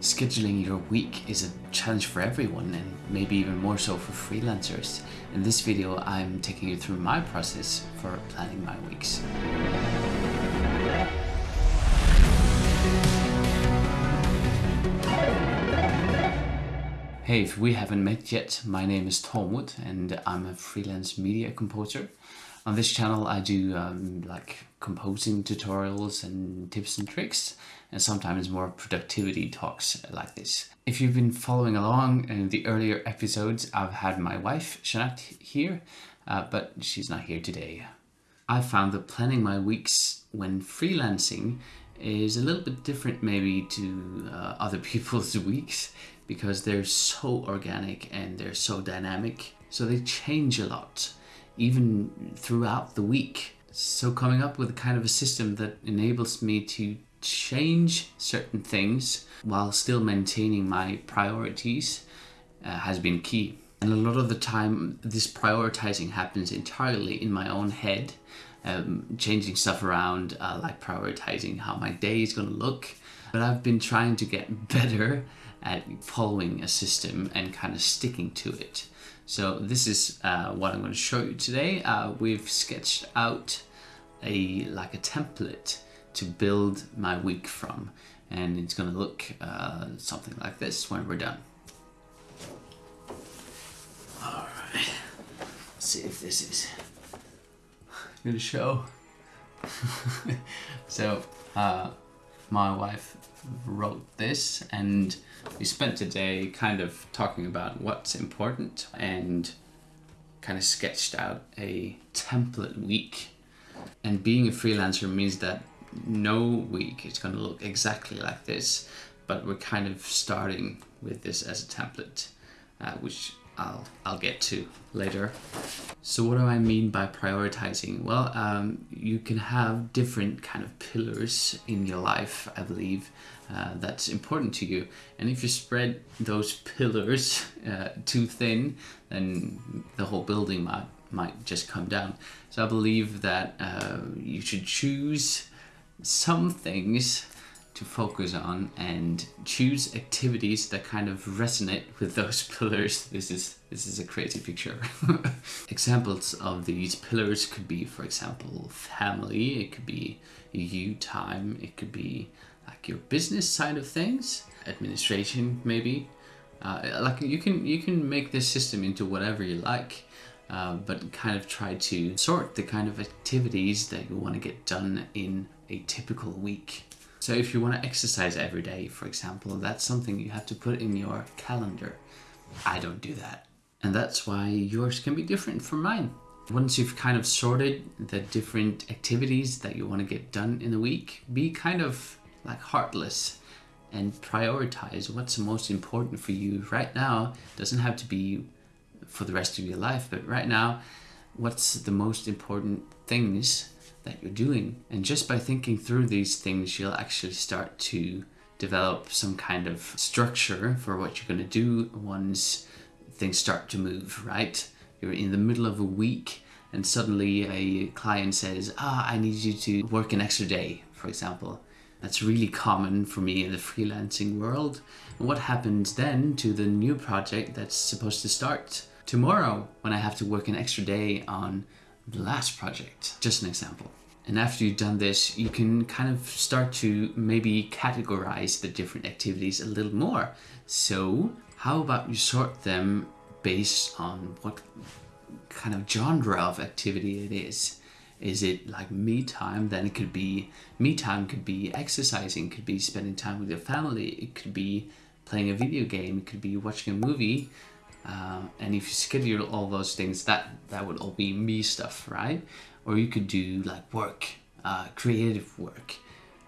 Scheduling your week is a challenge for everyone and maybe even more so for freelancers. In this video, I'm taking you through my process for planning my weeks. Hey, if we haven't met yet, my name is Tormod and I'm a freelance media composer. On this channel I do um, like composing tutorials and tips and tricks and sometimes more productivity talks like this. If you've been following along in the earlier episodes I've had my wife Shanat here uh, but she's not here today. I found that planning my weeks when freelancing is a little bit different maybe to uh, other people's weeks because they're so organic and they're so dynamic so they change a lot even throughout the week. So coming up with a kind of a system that enables me to change certain things while still maintaining my priorities uh, has been key. And a lot of the time this prioritizing happens entirely in my own head, um, changing stuff around, uh, like prioritizing how my day is going to look. But I've been trying to get better at following a system and kind of sticking to it. So this is uh, what I'm going to show you today. Uh, we've sketched out a like a template to build my week from and it's going to look uh, something like this when we're done. Alright, see if this is going to show. so uh, my wife wrote this and we spent today kind of talking about what's important and kind of sketched out a template week. And being a freelancer means that no week is going to look exactly like this, but we're kind of starting with this as a template, uh, which I'll, I'll get to later. So what do I mean by prioritizing? Well, um, you can have different kind of pillars in your life, I believe, uh, that's important to you. And if you spread those pillars uh, too thin, then the whole building might, might just come down. So I believe that uh, you should choose some things to focus on and choose activities that kind of resonate with those pillars. This is this is a crazy picture. Examples of these pillars could be, for example, family, it could be you time, it could be like your business side of things, administration maybe. Uh, like you can you can make this system into whatever you like. Uh, but kind of try to sort the kind of activities that you want to get done in a typical week. So if you want to exercise every day, for example, that's something you have to put in your calendar. I don't do that. And that's why yours can be different from mine. Once you've kind of sorted the different activities that you want to get done in the week, be kind of like heartless and prioritize what's most important for you right now. Doesn't have to be for the rest of your life, but right now, what's the most important things that you're doing. And just by thinking through these things, you'll actually start to develop some kind of structure for what you're going to do once things start to move, right? You're in the middle of a week and suddenly a client says, ah, I need you to work an extra day, for example. That's really common for me in the freelancing world. And what happens then to the new project that's supposed to start tomorrow when I have to work an extra day on the last project. Just an example. And after you've done this, you can kind of start to maybe categorize the different activities a little more. So how about you sort them based on what kind of genre of activity it is? Is it like me time? Then it could be me time could be exercising, could be spending time with your family, it could be playing a video game, it could be watching a movie, uh, and if you schedule all those things, that, that would all be me stuff, right? Or you could do like work, uh, creative work.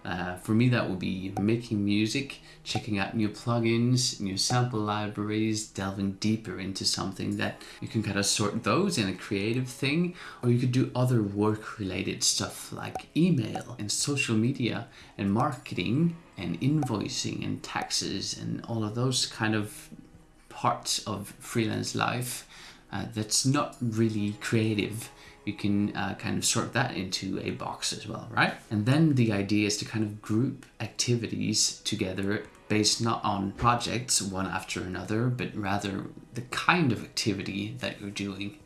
Uh, for me, that would be making music, checking out new plugins, new sample libraries, delving deeper into something that you can kind of sort those in a creative thing. Or you could do other work related stuff like email and social media and marketing and invoicing and taxes and all of those kind of parts of freelance life uh, that's not really creative you can uh, kind of sort that into a box as well, right? And then the idea is to kind of group activities together based not on projects one after another, but rather the kind of activity that you're doing.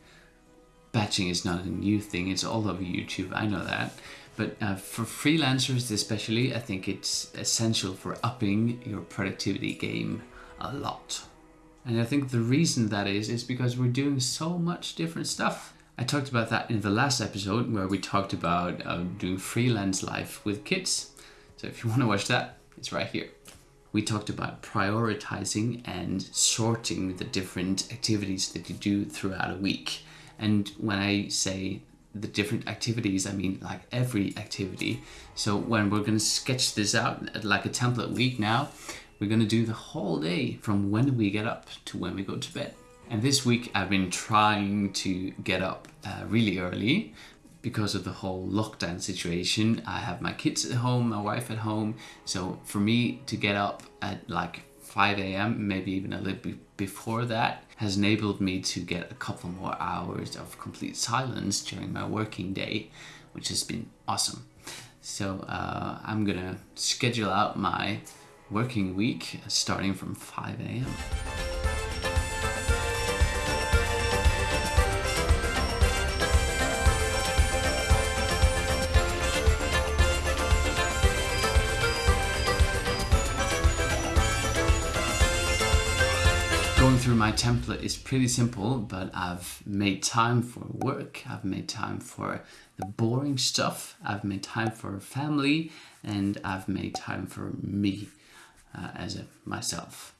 Batching is not a new thing, it's all over YouTube, I know that. But uh, for freelancers, especially, I think it's essential for upping your productivity game a lot. And I think the reason that is, is because we're doing so much different stuff. I talked about that in the last episode where we talked about uh, doing freelance life with kids. So if you want to watch that, it's right here. We talked about prioritizing and sorting the different activities that you do throughout a week. And when I say the different activities, I mean like every activity. So when we're going to sketch this out like a template week now, we're going to do the whole day from when we get up to when we go to bed. And this week I've been trying to get up uh, really early because of the whole lockdown situation. I have my kids at home, my wife at home. So for me to get up at like 5 a.m., maybe even a little bit before that, has enabled me to get a couple more hours of complete silence during my working day, which has been awesome. So uh, I'm gonna schedule out my working week starting from 5 a.m. Going through my template is pretty simple, but I've made time for work, I've made time for the boring stuff, I've made time for family, and I've made time for me uh, as a myself.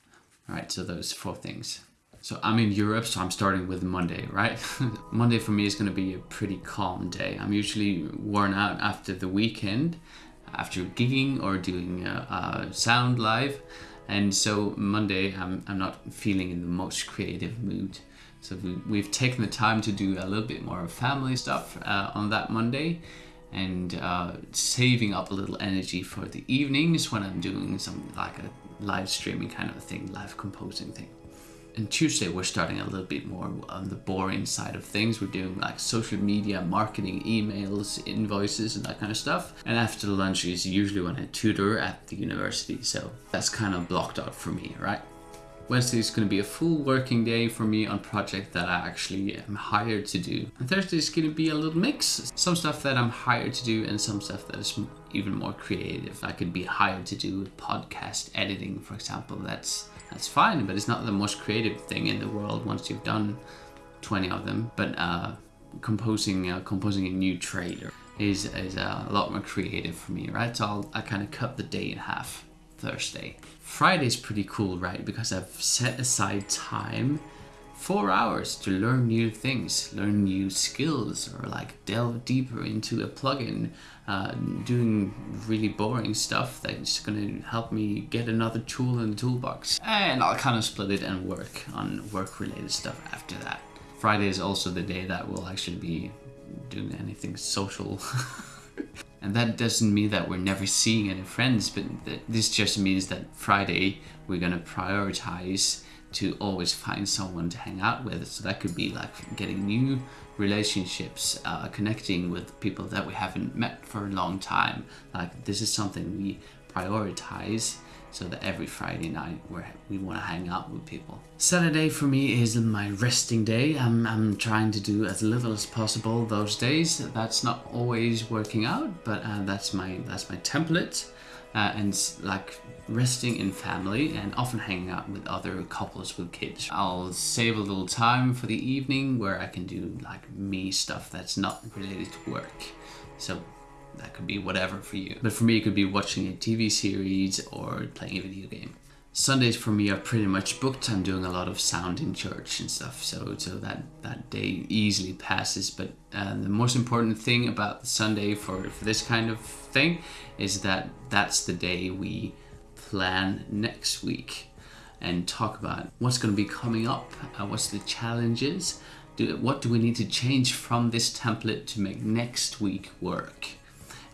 All right, so those four things. So I'm in Europe, so I'm starting with Monday, right? Monday for me is going to be a pretty calm day. I'm usually worn out after the weekend, after gigging or doing a, a sound live. And so Monday, I'm, I'm not feeling in the most creative mood. So we, have taken the time to do a little bit more of family stuff uh, on that Monday and uh, saving up a little energy for the evenings when I'm doing something like a live streaming kind of thing, live composing thing. And Tuesday, we're starting a little bit more on the boring side of things. We're doing like social media, marketing, emails, invoices, and that kind of stuff. And after lunch is usually when I tutor at the university. So that's kind of blocked out for me, right? Wednesday is going to be a full working day for me on project that I actually am hired to do. And Thursday is going to be a little mix. Some stuff that I'm hired to do and some stuff that is even more creative. I could be hired to do podcast editing, for example. That's that's fine, but it's not the most creative thing in the world once you've done 20 of them. But uh, composing uh, composing a new trailer is, is uh, a lot more creative for me, right? So I'll, I kind of cut the day in half. Thursday. Friday's pretty cool, right? Because I've set aside time, four hours to learn new things, learn new skills, or like delve deeper into a plugin, uh, doing really boring stuff that's gonna help me get another tool in the toolbox. And I'll kind of split it and work on work related stuff after that. Friday is also the day that we'll actually be doing anything social. And that doesn't mean that we're never seeing any friends, but this just means that Friday we're gonna prioritize to always find someone to hang out with. So that could be like getting new relationships, uh, connecting with people that we haven't met for a long time. Like this is something we prioritize so that every Friday night we we want to hang out with people. Saturday for me is my resting day. I'm, I'm trying to do as little as possible those days. That's not always working out, but uh, that's my that's my template. Uh, and like resting in family and often hanging out with other couples with kids. I'll save a little time for the evening where I can do like me stuff that's not related to work. So that could be whatever for you. But for me, it could be watching a TV series or playing a video game. Sundays for me are pretty much booked. I'm doing a lot of sound in church and stuff, so so that that day easily passes. But uh, the most important thing about Sunday for for this kind of thing is that that's the day we plan next week and talk about what's going to be coming up, uh, what's the challenges, do, what do we need to change from this template to make next week work.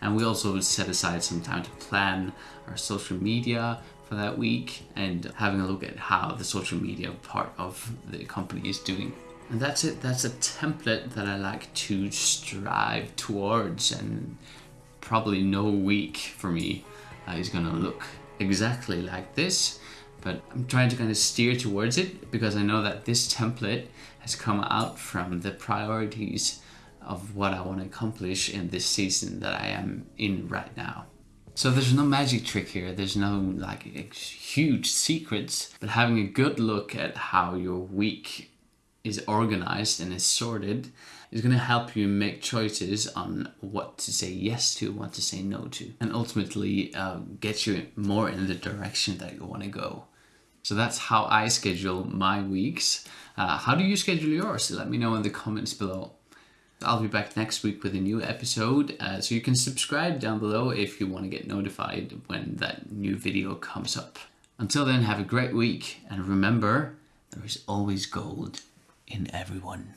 And we also set aside some time to plan our social media for that week and having a look at how the social media part of the company is doing. And that's it. That's a template that I like to strive towards, and probably no week for me uh, is going to look exactly like this, but I'm trying to kind of steer towards it because I know that this template has come out from the priorities of what I want to accomplish in this season that I am in right now. So there's no magic trick here, there's no like huge secrets, but having a good look at how your week is organized and is sorted is going to help you make choices on what to say yes to, what to say no to, and ultimately uh, get you more in the direction that you want to go. So that's how I schedule my weeks. Uh, how do you schedule yours? Let me know in the comments below. I'll be back next week with a new episode, uh, so you can subscribe down below if you want to get notified when that new video comes up. Until then, have a great week, and remember, there is always gold in everyone.